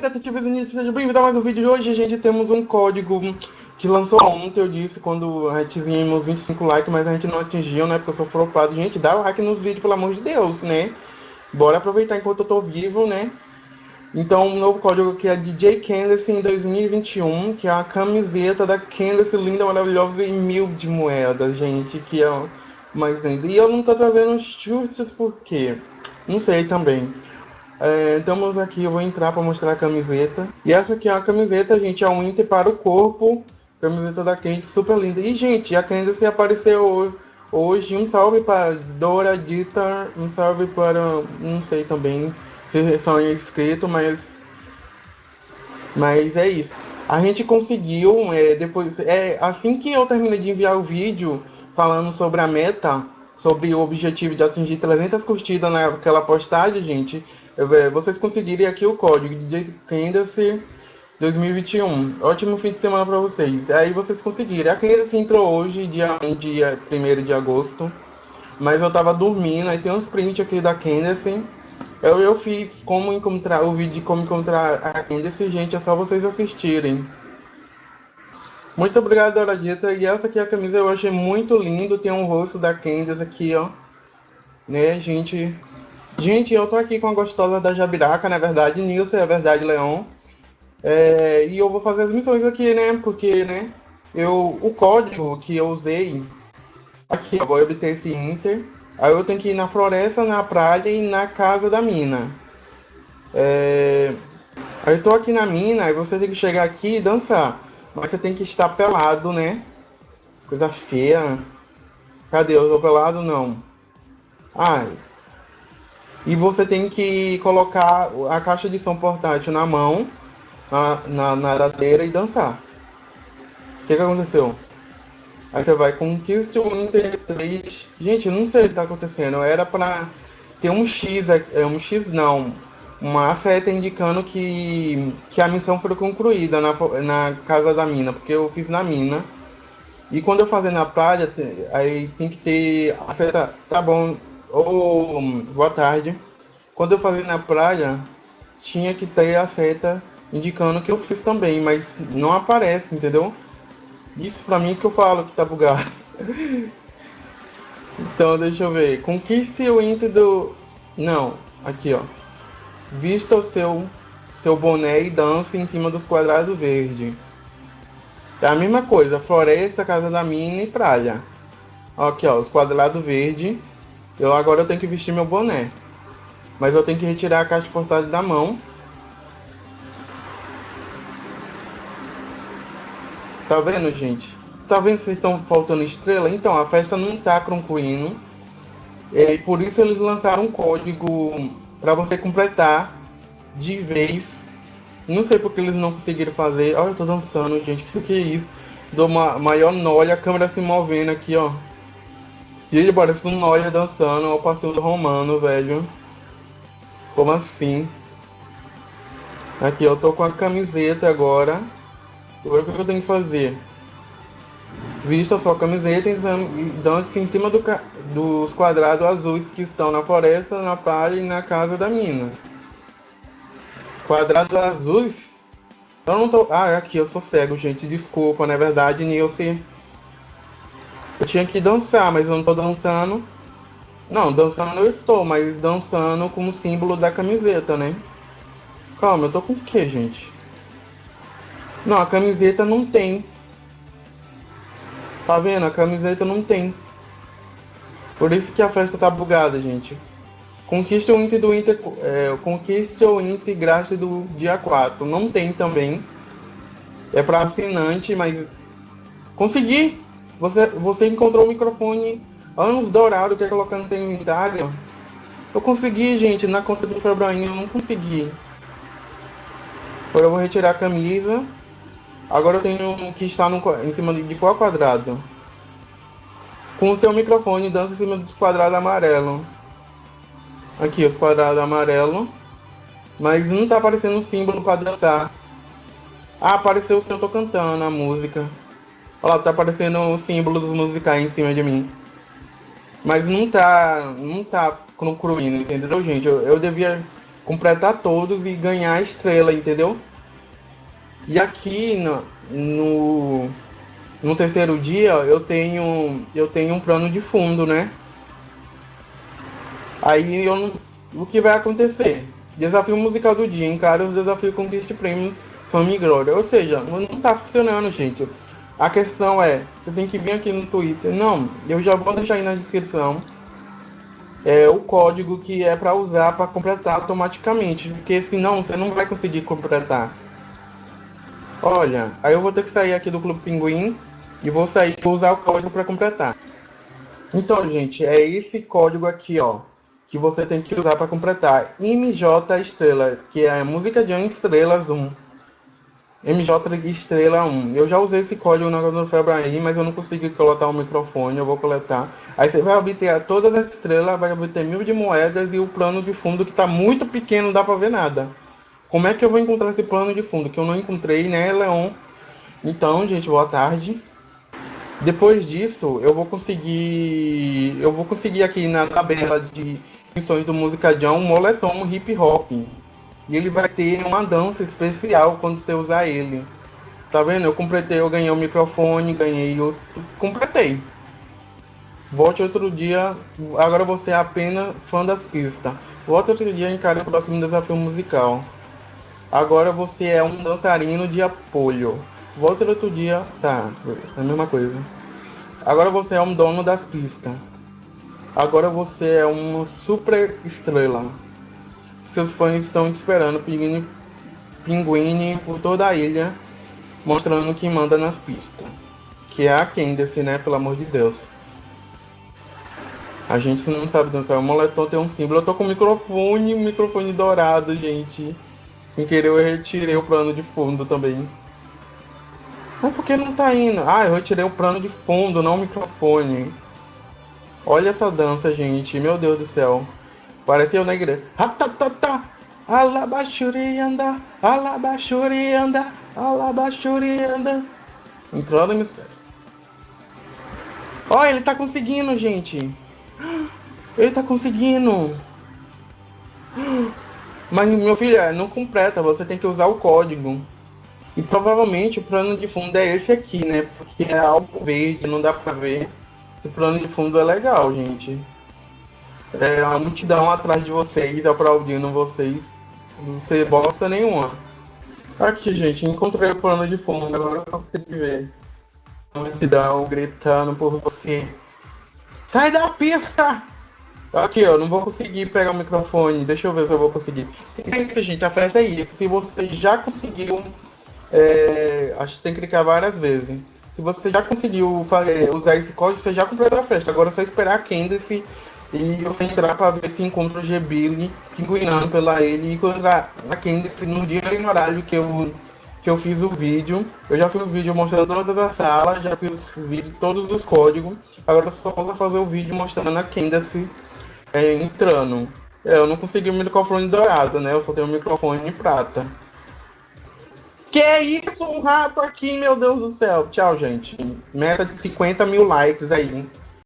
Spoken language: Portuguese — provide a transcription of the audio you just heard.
detetives Ninja, seja bem-vindo a mais um vídeo de hoje. Gente, temos um código que lançou ontem, eu disse, quando a gente tínhamos 25 likes, mas a gente não atingiu, né? Porque eu sou flopado. Gente, dá o like nos vídeos, pelo amor de Deus, né? Bora aproveitar enquanto eu tô vivo, né? Então, um novo código que é DJ Candace em 2021, que é a camiseta da Candace linda, maravilhosa e mil de moedas, gente, que é mais linda. E eu não tô trazendo chutes por quê? Não sei também. É, estamos aqui, eu vou entrar para mostrar a camiseta. E essa aqui é a camiseta, gente, é um Inter para o corpo. Camiseta da Candy, super linda. E, gente, a se apareceu hoje. Um salve para Dora Dita, um salve para, não sei também se são inscritos, mas, mas é isso. A gente conseguiu, é, depois, é, assim que eu terminei de enviar o vídeo falando sobre a meta, sobre o objetivo de atingir 300 curtidas naquela postagem, gente, vocês conseguirem aqui o código DJ Candace 2021. Ótimo fim de semana para vocês. Aí vocês conseguiram. A Candace entrou hoje, dia 1 dia 1 de agosto. Mas eu tava dormindo, aí tem uns prints aqui da Candace. Eu, eu fiz como encontrar o vídeo de como encontrar a Candace, gente, é só vocês assistirem. Muito obrigado, Dora Dita. E essa aqui é a camisa eu achei muito lindo. Tem um rosto da Candace aqui, ó. Né, gente? Gente, eu tô aqui com a gostosa da Jabiraca, na verdade, Nilson, é verdade, Leon. É, e eu vou fazer as missões aqui, né? Porque, né? Eu, o código que eu usei, aqui eu vou obter esse Inter. Aí eu tenho que ir na floresta, na praia e na casa da mina. É, aí eu tô aqui na mina, aí você tem que chegar aqui e dançar. Mas você tem que estar pelado, né? Coisa feia. Cadê? Eu tô pelado? Não. Ai, e você tem que colocar a caixa de som portátil na mão, na, na, na e dançar. O que, que aconteceu? Aí você vai com Conquist o Inter 3. Gente, não sei o que tá acontecendo. Era para ter um X, é, é um X não. Uma seta indicando que, que a missão foi concluída na, na casa da mina, porque eu fiz na mina. E quando eu fazer na praia, aí tem que ter a seta. Tá bom, ou boa tarde. Quando eu fazia na praia, tinha que ter a seta indicando que eu fiz também, mas não aparece, entendeu? Isso pra mim que eu falo que tá bugado. então, deixa eu ver. Conquiste o enter do... Não, aqui ó. Vista o seu, seu boné e dance em cima dos quadrados verdes. É a mesma coisa, floresta, casa da mina e praia. Aqui ó, os quadrados verdes eu agora eu tenho que vestir meu boné. Mas eu tenho que retirar a caixa portátil da mão. Tá vendo, gente? Tá vendo se estão faltando estrela? Então, a festa não tá concluindo. E por isso eles lançaram um código para você completar de vez. Não sei porque eles não conseguiram fazer. Olha, eu tô dançando, gente. O que, que é isso? Dou uma maior nolha, a câmera se movendo aqui, ó. Gente, parece um Noia dançando ao passeio do romano, velho. Como assim? Aqui, eu tô com a camiseta agora. Agora o que eu tenho que fazer? Vista sua camiseta e dance em cima do, dos quadrados azuis que estão na floresta, na praia e na casa da mina. Quadrados azuis? Eu não tô. Ah, aqui, eu sou cego, gente. Desculpa, na verdade, Nilce. Eu tinha que dançar, mas eu não tô dançando. Não, dançando eu estou, mas dançando como símbolo da camiseta, né? Calma, eu tô com o que, gente? Não, a camiseta não tem. Tá vendo? A camiseta não tem. Por isso que a festa tá bugada, gente. Conquista o Inter do Inter. É, conquista o Inter Graça do dia 4. Não tem também. É para assinante, mas. Consegui! Você, você encontrou o microfone anos dourado, quer colocar no seu inventário? Eu consegui, gente, na conta do Febrainho eu não consegui. Agora eu vou retirar a camisa. Agora eu tenho que estar no, em cima de, de qual quadrado? Com o seu microfone dança em cima dos quadrados amarelos. Aqui, os quadrados amarelos. Mas não tá aparecendo o símbolo para dançar. Ah, apareceu que eu tô cantando a música. Olha lá, tá aparecendo o símbolo dos musicais em cima de mim. Mas não tá. Não tá concluindo, entendeu, gente? Eu, eu devia completar todos e ganhar a estrela, entendeu? E aqui no, no, no terceiro dia eu tenho eu tenho um plano de fundo, né? Aí eu o que vai acontecer? Desafio musical do dia, encara o desafio Conquiste Prêmio Fama e Glória. Ou seja, não tá funcionando, gente. A questão é, você tem que vir aqui no Twitter. Não, eu já vou deixar aí na descrição é, o código que é para usar para completar automaticamente, porque senão você não vai conseguir completar. Olha, aí eu vou ter que sair aqui do Clube Pinguim e vou sair vou usar o código para completar. Então, gente, é esse código aqui, ó, que você tem que usar para completar. MJ Estrela, que é a música de Estrelas 1. MJ Estrela 1. Eu já usei esse código na do Febraim, mas eu não consegui coletar o microfone, eu vou coletar. Aí você vai obter todas as estrelas, vai obter mil de moedas e o plano de fundo que está muito pequeno, não dá para ver nada. Como é que eu vou encontrar esse plano de fundo? Que eu não encontrei, né, Leon? Então, gente, boa tarde. Depois disso, eu vou conseguir. Eu vou conseguir aqui na tabela de missões do Música John um moletom hip hop. E ele vai ter uma dança especial quando você usar ele. Tá vendo? Eu completei, eu ganhei o microfone, ganhei os. Completei. Volte outro dia. Agora você é apenas fã das pistas. Volte outro dia e encare o próximo desafio musical. Agora você é um dançarino de apoio. Volte outro dia. Tá, é a mesma coisa. Agora você é um dono das pistas. Agora você é uma super estrela. Seus fãs estão esperando, pinguine, pinguine por toda a ilha, mostrando quem manda nas pistas. Que é a Candace, né? Pelo amor de Deus. A gente não sabe dançar. O moletom tem um símbolo. Eu tô com microfone, microfone dourado, gente. Sem querer eu retirei o plano de fundo também. Mas por que não tá indo? Ah, eu retirei o plano de fundo, não o microfone. Olha essa dança, gente. Meu Deus do céu. Parece eu na igreja. Ratatata. Alabachurianda. Alabachurianda. Alabachurianda. Entrando no mistério. Olha, ele tá conseguindo, gente. Ele tá conseguindo. Mas, meu filho, é, não completa. Você tem que usar o código. E provavelmente o plano de fundo é esse aqui, né? Porque é algo verde, não dá pra ver. Esse plano de fundo é legal, gente. É a multidão atrás de vocês, aplaudindo vocês. Não sei bosta nenhuma. Aqui, gente, encontrei o plano de fundo. Agora eu consigo ver. A multidão gritando por você. Sai da pista! Aqui, ó, não vou conseguir pegar o microfone. Deixa eu ver se eu vou conseguir. É gente, a festa é isso. Se você já conseguiu, é, acho que tem que clicar várias vezes. Se você já conseguiu fazer, usar esse código, você já completou a festa. Agora é só esperar a Candace e você entrar para ver se encontra o G-Billy pinguinando pela ele e encontrar a Candace no dia e no horário que eu, que eu fiz o vídeo. Eu já fiz o vídeo mostrando todas as salas, já fiz o vídeo todos os códigos. Agora só posso fazer o vídeo mostrando a Candace é, entrando. Eu não consegui o microfone dourado, né? Eu só tenho o microfone prata. Que isso? Um rato aqui, meu Deus do céu. Tchau, gente. Meta de 50 mil likes aí.